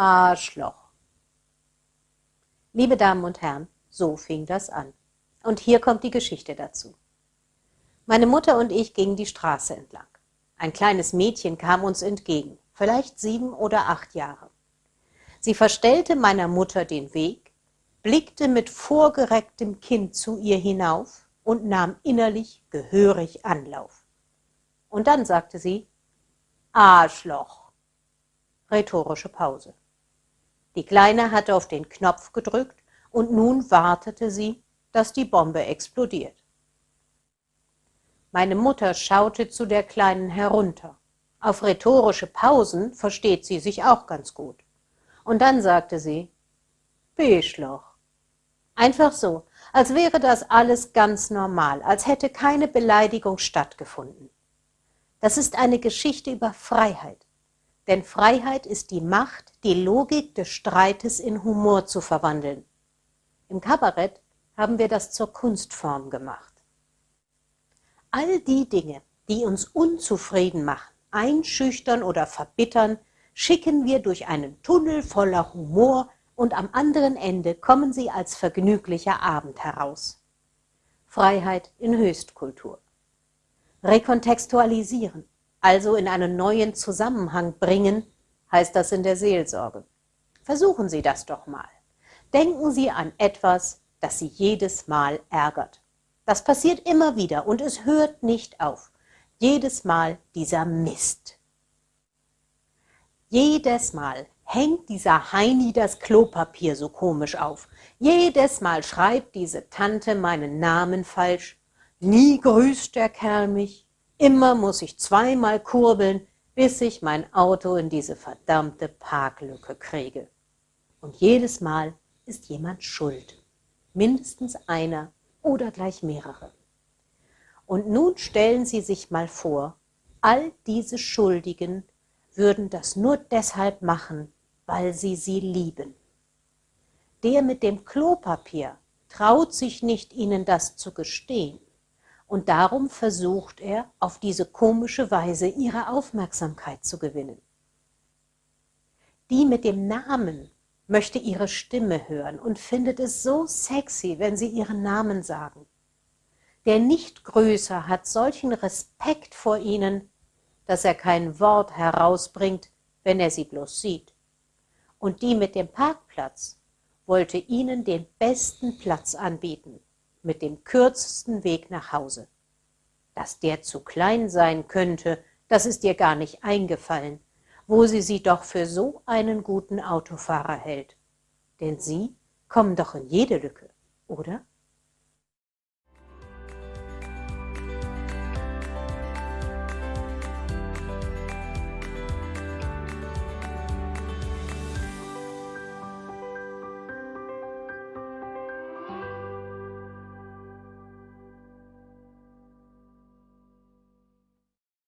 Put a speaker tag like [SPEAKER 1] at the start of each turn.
[SPEAKER 1] Arschloch. Liebe Damen und Herren, so fing das an. Und hier kommt die Geschichte dazu. Meine Mutter und ich gingen die Straße entlang. Ein kleines Mädchen kam uns entgegen, vielleicht sieben oder acht Jahre. Sie verstellte meiner Mutter den Weg, blickte mit vorgerecktem Kinn zu ihr hinauf und nahm innerlich gehörig Anlauf. Und dann sagte sie, Arschloch. Rhetorische Pause. Die Kleine hatte auf den Knopf gedrückt und nun wartete sie, dass die Bombe explodiert. Meine Mutter schaute zu der Kleinen herunter. Auf rhetorische Pausen versteht sie sich auch ganz gut. Und dann sagte sie, Beschloch. Einfach so, als wäre das alles ganz normal, als hätte keine Beleidigung stattgefunden. Das ist eine Geschichte über Freiheit. Denn Freiheit ist die Macht, die Logik des Streites in Humor zu verwandeln. Im Kabarett haben wir das zur Kunstform gemacht. All die Dinge, die uns unzufrieden machen, einschüchtern oder verbittern, schicken wir durch einen Tunnel voller Humor und am anderen Ende kommen sie als vergnüglicher Abend heraus. Freiheit in Höchstkultur. Rekontextualisieren, also in einen neuen Zusammenhang bringen, heißt das in der Seelsorge. Versuchen Sie das doch mal. Denken Sie an etwas, das Sie jedes Mal ärgert. Das passiert immer wieder und es hört nicht auf. Jedes Mal dieser Mist. Jedes Mal hängt dieser Heini das Klopapier so komisch auf. Jedes Mal schreibt diese Tante meinen Namen falsch. Nie grüßt der Kerl mich. Immer muss ich zweimal kurbeln, bis ich mein Auto in diese verdammte Parklücke kriege. Und jedes Mal ist jemand schuld. Mindestens einer oder gleich mehrere. Und nun stellen Sie sich mal vor, all diese Schuldigen würden das nur deshalb machen, weil sie sie lieben. Der mit dem Klopapier traut sich nicht, ihnen das zu gestehen, und darum versucht er, auf diese komische Weise ihre Aufmerksamkeit zu gewinnen. Die mit dem Namen möchte ihre Stimme hören und findet es so sexy, wenn sie ihren Namen sagen. Der Nichtgrößer hat solchen Respekt vor ihnen, dass er kein Wort herausbringt, wenn er sie bloß sieht. Und die mit dem Parkplatz wollte ihnen den besten Platz anbieten, mit dem kürzesten Weg nach Hause. Dass der zu klein sein könnte, das ist ihr gar nicht eingefallen wo sie sie doch für so einen guten Autofahrer hält. Denn sie kommen doch in jede Lücke, oder?